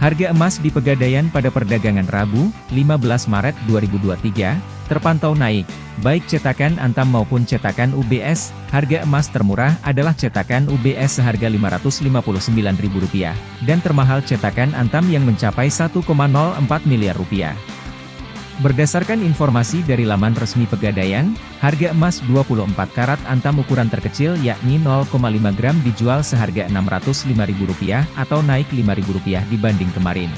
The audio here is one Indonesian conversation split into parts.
Harga emas di Pegadaian pada perdagangan Rabu, 15 Maret 2023, terpantau naik, baik cetakan Antam maupun cetakan UBS, harga emas termurah adalah cetakan UBS seharga Rp559.000, dan termahal cetakan Antam yang mencapai 1,04 miliar rupiah. Berdasarkan informasi dari laman resmi Pegadaian, harga emas 24 karat antam ukuran terkecil yakni 0,5 gram dijual seharga Rp605.000 atau naik Rp5.000 dibanding kemarin.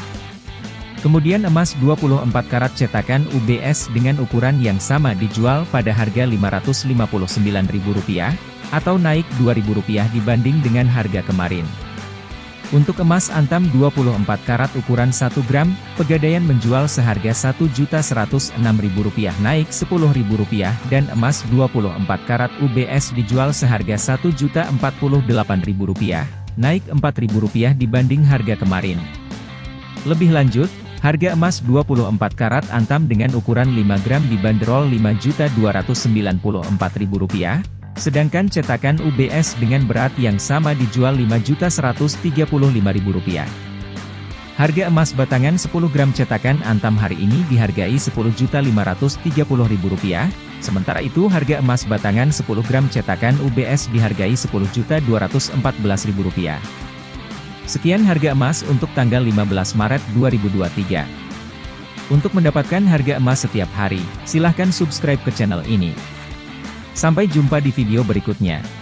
Kemudian emas 24 karat cetakan UBS dengan ukuran yang sama dijual pada harga Rp559.000 atau naik Rp2.000 dibanding dengan harga kemarin. Untuk emas antam 24 karat ukuran 1 gram, Pegadaian menjual seharga Rp1.106.000 naik Rp10.000 dan emas 24 karat UBS dijual seharga Rp1.048.000, naik Rp4.000 dibanding harga kemarin. Lebih lanjut, harga emas 24 karat antam dengan ukuran 5 gram dibanderol Rp5.294.000, Sedangkan cetakan UBS dengan berat yang sama dijual Rp5.135.000. Harga emas batangan 10 gram cetakan Antam hari ini dihargai Rp10.530.000, sementara itu harga emas batangan 10 gram cetakan UBS dihargai Rp10.214.000. Sekian harga emas untuk tanggal 15 Maret 2023. Untuk mendapatkan harga emas setiap hari, silahkan subscribe ke channel ini. Sampai jumpa di video berikutnya.